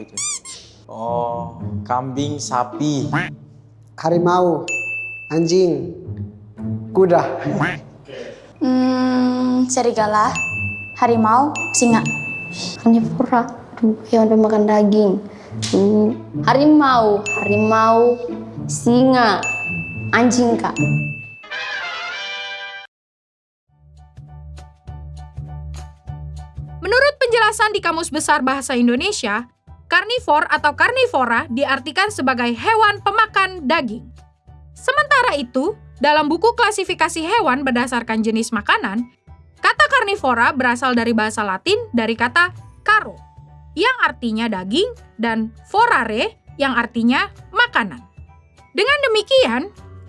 itu? Oh, kambing, sapi. harimau, anjing, kuda, Hmm, serigala, harimau, singa. Karnivora, aduh, hewan pemakan daging. Hmm, harimau, harimau, singa, anjing kak. Penjelasan di Kamus Besar Bahasa Indonesia, karnivor atau karnivora diartikan sebagai hewan pemakan daging. Sementara itu, dalam buku klasifikasi hewan berdasarkan jenis makanan, kata karnivora berasal dari bahasa Latin dari kata caro, yang artinya daging, dan forare, yang artinya makanan. Dengan demikian,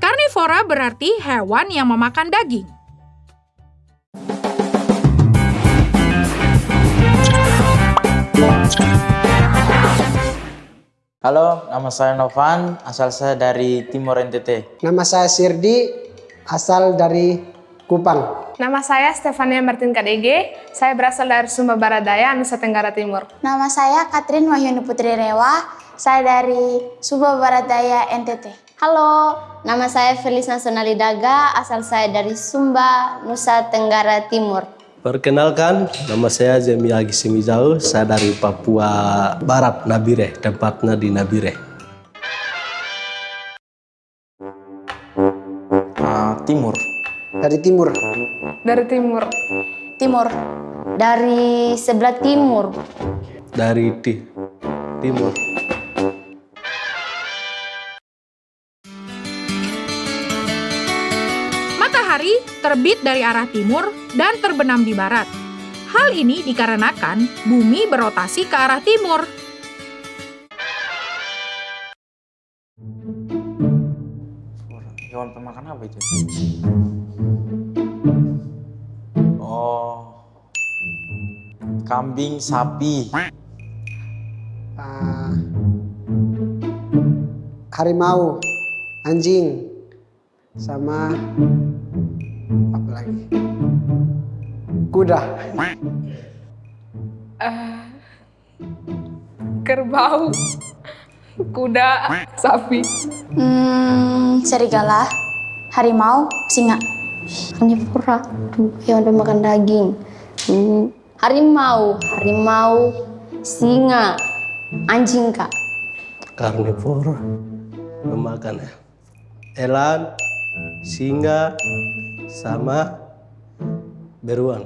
karnivora berarti hewan yang memakan daging. Halo, nama saya Novan, asal saya dari Timor NTT. Nama saya Sirdi, asal dari Kupang. Nama saya Stefania Martin KDG. Saya berasal dari Sumba Barat Daya, Nusa Tenggara Timur. Nama saya Katrin Wahyuni Putri Rewa. Saya dari Sumba Barat Daya, NTT. Halo, nama saya Felis Nasionali Daga, asal saya dari Sumba, Nusa Tenggara Timur. Perkenalkan, nama saya Zemi Agi Simijau, saya dari Papua Barat, Nabire, tempatnya di Nabire. Ah, timur. Dari timur, Dari Timur. Timur. Dari sebelah timur, Dari ti, timur. Terbit dari arah timur dan terbenam di barat. Hal ini dikarenakan bumi berotasi ke arah timur. Hewan pemakan apa itu? Oh, kambing, sapi. ah, harimau, anjing, sama lagi? Kuda, Kerbau. Kuda. Sapi. Hmm, serigala, harimau, singa. karnivora, aduh, hewan pemakan daging. Hmm, harimau, harimau, singa, anjing kak. Karnivora, memakan ya. Elan, singa, sama beruang.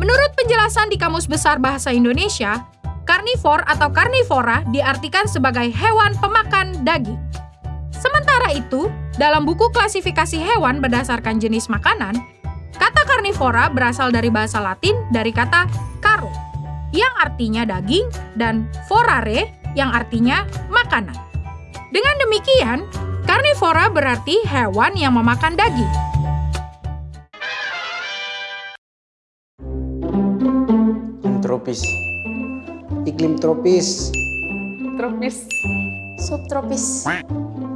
Menurut penjelasan di Kamus Besar Bahasa Indonesia, karnivor atau karnivora diartikan sebagai hewan pemakan daging. Sementara itu, dalam buku klasifikasi hewan berdasarkan jenis makanan, kata karnivora berasal dari bahasa Latin dari kata caro, yang artinya daging, dan forare, yang artinya makanan. Dengan demikian, karnivora berarti hewan yang memakan daging. Yang tropis. iklim tropis, Tropis. Subtropis.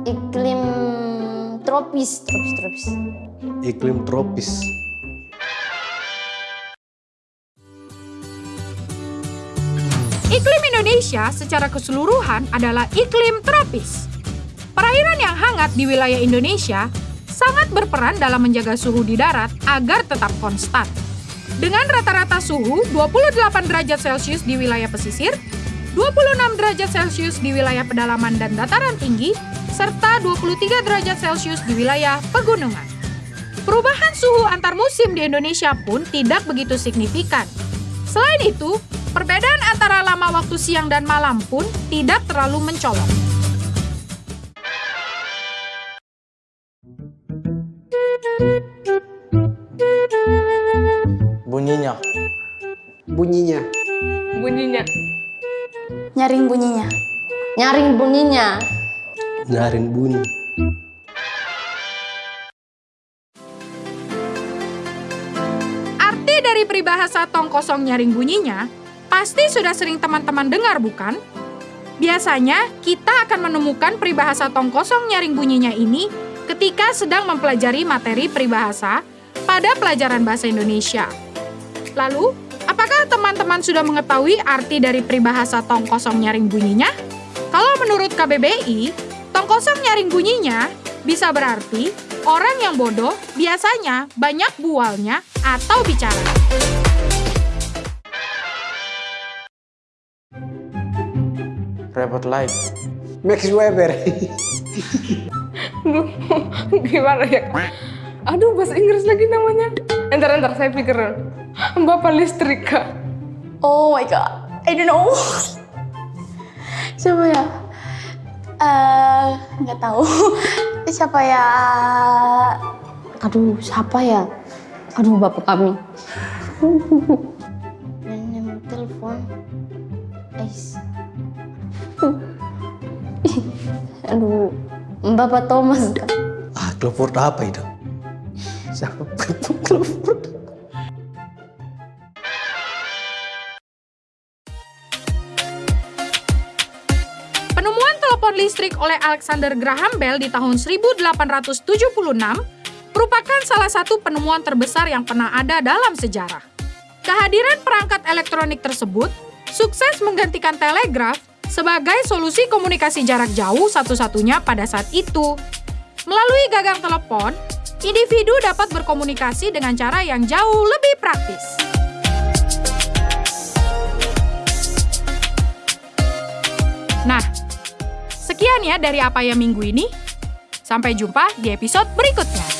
Iklim tropis, tropis, tropis. Iklim tropis. Indonesia secara keseluruhan adalah iklim tropis. Perairan yang hangat di wilayah Indonesia sangat berperan dalam menjaga suhu di darat agar tetap konstan. Dengan rata-rata suhu 28 derajat Celcius di wilayah pesisir, 26 derajat Celcius di wilayah pedalaman dan dataran tinggi, serta 23 derajat Celcius di wilayah pegunungan. Perubahan suhu antar musim di Indonesia pun tidak begitu signifikan. Selain itu, perbedaan antara lama waktu siang dan malam pun tidak terlalu mencolok. Bunyinya. bunyinya, Bunyinya. Nyaring bunyinya. Nyaring bunyinya. Nyarin bunyi. Arti dari peribahasa tong kosong nyaring bunyinya pasti sudah sering teman-teman dengar bukan? Biasanya kita akan menemukan peribahasa tong kosong nyaring bunyinya ini ketika sedang mempelajari materi peribahasa pada pelajaran bahasa Indonesia. Lalu, apakah teman-teman sudah mengetahui arti dari peribahasa tong kosong nyaring bunyinya? Kalau menurut KBBI, tong kosong nyaring bunyinya bisa berarti orang yang bodoh biasanya banyak bualnya atau bicara. Repot like. Max Weber. Gimana ya? Aduh, bahasa Inggris lagi namanya. Entar, entar, saya pikir. Bapak listrik, Kak. Oh my god, I don't know. Siapa ya? Eh, nggak tahu. Siapa ya? Aduh, siapa ya? Aduh, bapak kami. Bapak Thomas. Ah, Clifford apa itu? Siapa itu Clifford? Penemuan telepon listrik oleh Alexander Graham Bell di tahun 1876 merupakan salah satu penemuan terbesar yang pernah ada dalam sejarah. Kehadiran perangkat elektronik tersebut sukses menggantikan telegraf sebagai solusi komunikasi jarak jauh satu-satunya pada saat itu. Melalui gagang telepon, individu dapat berkomunikasi dengan cara yang jauh lebih praktis. Nah, sekian ya dari apa ya minggu ini. Sampai jumpa di episode berikutnya.